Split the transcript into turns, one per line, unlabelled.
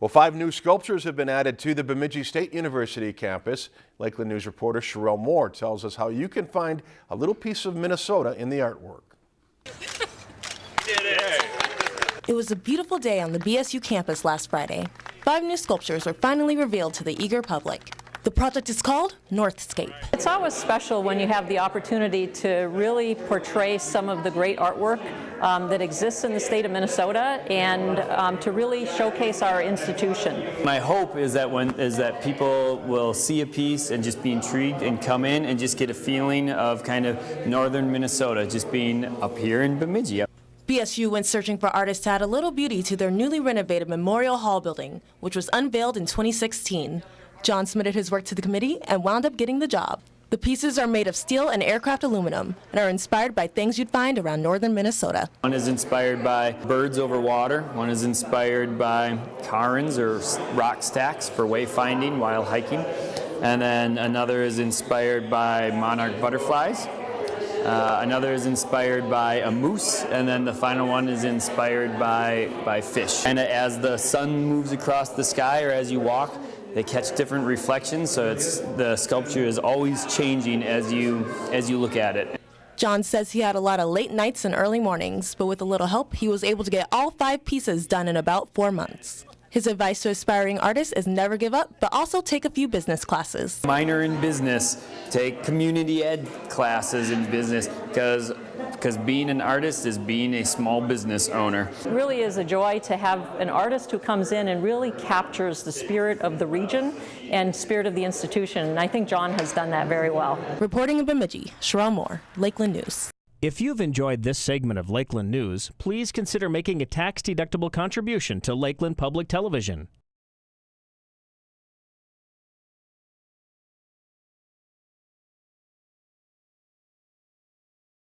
Well, five new sculptures have been added to the Bemidji State University campus. Lakeland News reporter Sherelle Moore tells us how you can find a little piece of Minnesota in the artwork.
It was a beautiful day on the BSU campus last Friday. Five new sculptures were finally revealed to the eager public. The project is called Northscape.
It's always special when you have the opportunity to really portray some of the great artwork um, that exists in the state of Minnesota and um, to really showcase our institution.
My hope is that when is that people will see a piece and just be intrigued and come in and just get a feeling of kind of northern Minnesota, just being up here in Bemidji.
BSU went searching for artists to add a little beauty to their newly renovated Memorial Hall building, which was unveiled in 2016. John submitted his work to the committee and wound up getting the job. The pieces are made of steel and aircraft aluminum and are inspired by things you'd find around northern Minnesota.
One is inspired by birds over water. One is inspired by cairns or rock stacks for wayfinding while hiking. And then another is inspired by monarch butterflies. Uh, another is inspired by a moose, and then the final one is inspired by, by fish. And as the sun moves across the sky or as you walk, they catch different reflections, so it's the sculpture is always changing as you as you look at it.
John says he had a lot of late nights and early mornings, but with a little help, he was able to get all five pieces done in about four months. His advice to aspiring artists is never give up, but also take a few business classes.
Minor in business, take community ed classes in business, because because being an artist is being a small business owner.
It really is a joy to have an artist who comes in and really captures the spirit of the region and spirit of the institution, and I think John has done that very well.
Reporting in Bemidji, Sherelle Moore, Lakeland News.
If you've enjoyed this segment of Lakeland News, please consider making a tax-deductible contribution to Lakeland Public Television.